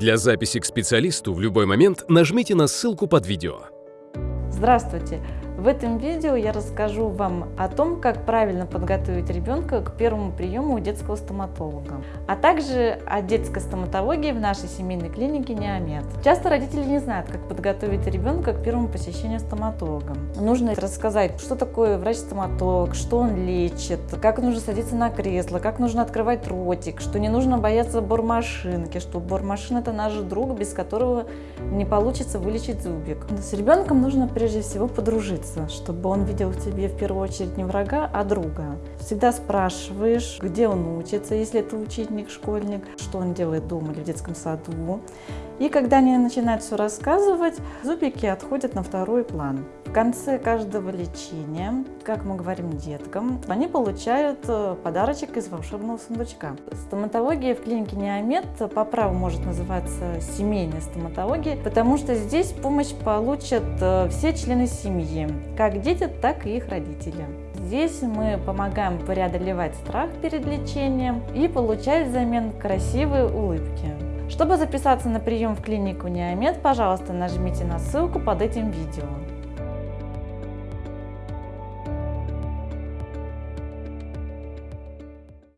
Для записи к специалисту в любой момент нажмите на ссылку под видео. Здравствуйте! В этом видео я расскажу вам о том, как правильно подготовить ребенка к первому приему у детского стоматолога, а также о детской стоматологии в нашей семейной клинике Неомед. Часто родители не знают, как подготовить ребенка к первому посещению стоматолога. Нужно рассказать, что такое врач-стоматолог, что он лечит, как нужно садиться на кресло, как нужно открывать ротик, что не нужно бояться бормашинки, что бормашин это наш друг, без которого не получится вылечить зубик. С ребенком нужно прежде всего подружиться учиться, чтобы он видел в тебе в первую очередь не врага, а друга. Всегда спрашиваешь, где он учится, если это ученик, школьник, что он делает дома или в детском саду. И когда они начинают все рассказывать, зубики отходят на второй план. В конце каждого лечения, как мы говорим деткам, они получают э, подарочек из волшебного сундучка. Стоматология в клинике Неомед по праву может называться семейной стоматологией, потому что здесь помощь получат э, все члены семьи, как дети, так и их родители. Здесь мы помогаем преодолевать страх перед лечением и получать взамен красивые улыбки. Чтобы записаться на прием в клинику Неомед, пожалуйста, нажмите на ссылку под этим видео.